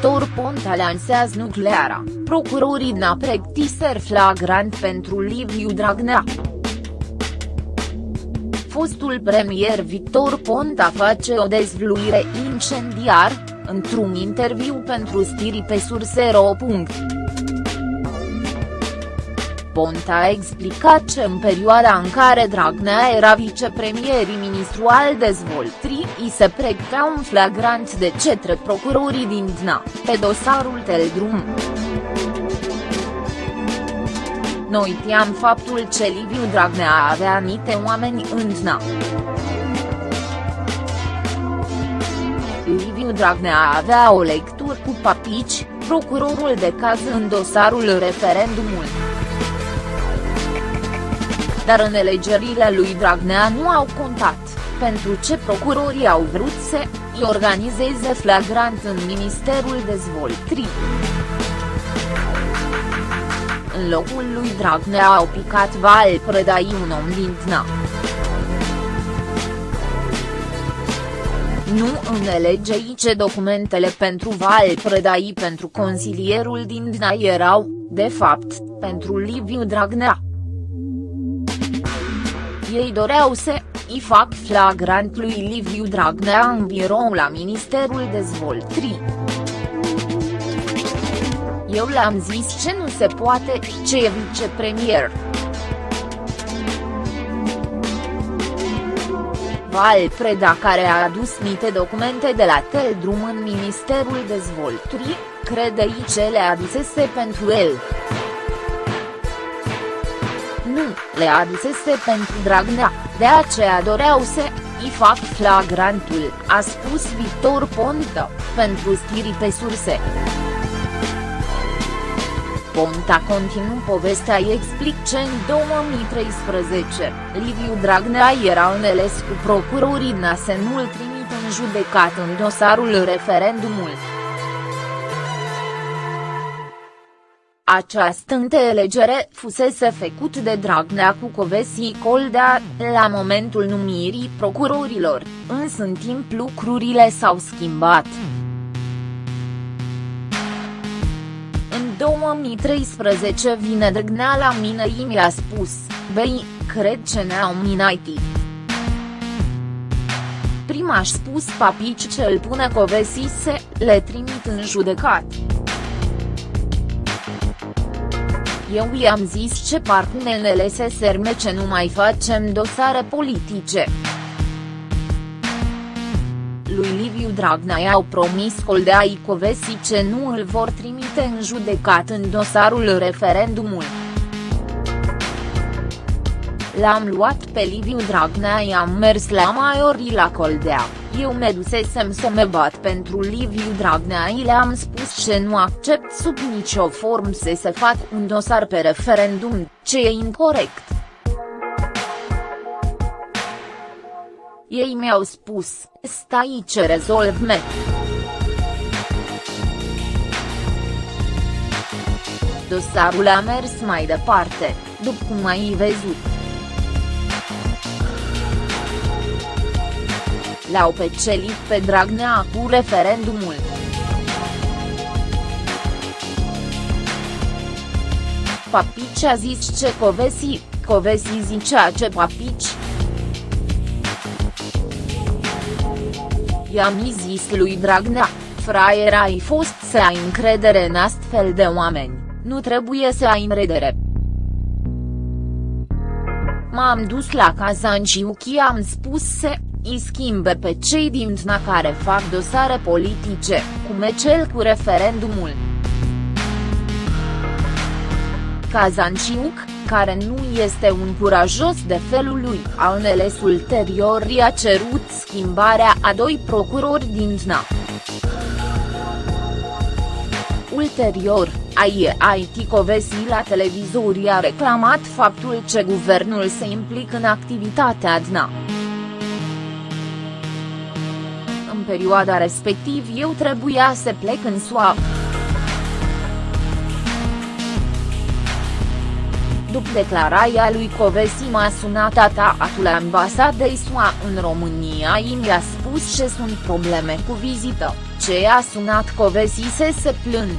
Victor Ponta lansează nucleara, procurorii DNA pregătiser flagrant pentru Liviu Dragnea. Fostul premier Victor Ponta face o dezvluire incendiar, într-un interviu pentru stiri pe surse.ro. Ponta a explicat că în perioada în care Dragnea era vicepremier ministru al dezvoltării îi se pregătea un flagrant de cetre procurorii din DNA, pe dosarul Teldrum. Noi știam faptul că Liviu Dragnea avea anite oameni în DNA. Liviu Dragnea avea o lectură cu papici, procurorul de caz în dosarul referendumului dar în alegerile lui Dragnea nu au contat, pentru ce procurorii au vrut să îi organizeze flagrant în Ministerul Dezvoltării. În locul lui Dragnea au picat Val Predai un om din TNA. Nu înțelegei ce documentele pentru Val Predai pentru consilierul din DNA erau, de fapt, pentru Liviu Dragnea ei doreau să îi fac flagrant lui Liviu Dragnea în birou la Ministerul Dezvoltării. Eu le-am zis ce nu se poate, ce e vicepremier. Val Preda care a adus niște documente de la Teldrum în Ministerul Dezvoltării, crede ce le adusese pentru el nu le adusese pentru Dragnea, de aceea doreau să îi fac flagrantul, a spus Victor Ponta, pentru stiri pe surse. Ponta continuă povestea îi explic ce în 2013, Liviu Dragnea era înțeles cu procurorii NASE nu-l trimit în judecat în dosarul referendumului. Această înțelegere fusese făcut de Dragnea cu Covesi Coldea, la momentul numirii procurorilor, însă în timp lucrurile s-au schimbat. În 2013 vine Dragnea la mine și mi-a spus, băi, cred ce ne-au minat. Prima a spus papici ce îl pune Covesi se le trimit în judecat. Eu i-am zis ce partenele se serme ce nu mai facem dosare politice. Lui Liviu Dragnea i-au promis Coldea Icovesi ce nu îl vor trimite în judecat în dosarul referendumului. L-am luat pe Liviu Dragnea i-am mers la Maiori la Coldea, eu me dusesem să me bat pentru Liviu Dragnea i le-am spus ce nu accept sub nicio formă să se fac un dosar pe referendum, ce e incorrect. Ei mi-au spus, stai ce rezolv me. Dosarul a mers mai departe, după cum ai văzut. L-au pecelit pe Dragnea cu referendumul. Papici a zis ce Covesi, Covesi zicea ce Papici. I-am zis lui Dragnea, fraier ai fost să ai încredere în astfel de oameni, nu trebuie să ai încredere. M-am dus la Kazanciuchi am spus să îi schimbe pe cei din TNA care fac dosare politice, cum e cel cu referendumul. Kazanciuc, care nu este un curajos de felul lui, a înțeles ulterior i-a cerut schimbarea a doi procurori din TNA. Ulterior, IT Covesi la televizor i-a reclamat faptul că guvernul se implică în activitatea DNA. Perioada respectiv eu trebuia să plec în SUA. după declarația lui Covesi m-a sunat ataatul ambasadei SUA în România i mi-a spus ce sunt probleme cu vizită, ce a sunat Covesi să se plâng.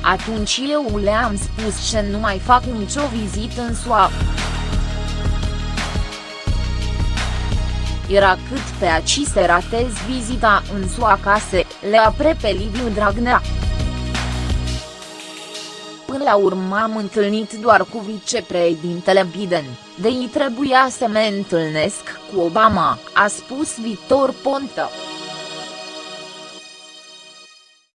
Atunci eu le-am spus că nu mai fac nicio vizită în SUA. Era cât pe aci să ratez vizita în SUA ca să le apre pe Liviu Dragnea. Până la urmă am întâlnit doar cu vicepreședintele Biden, de ei trebuia să mă întâlnesc cu Obama, a spus Victor Ponta.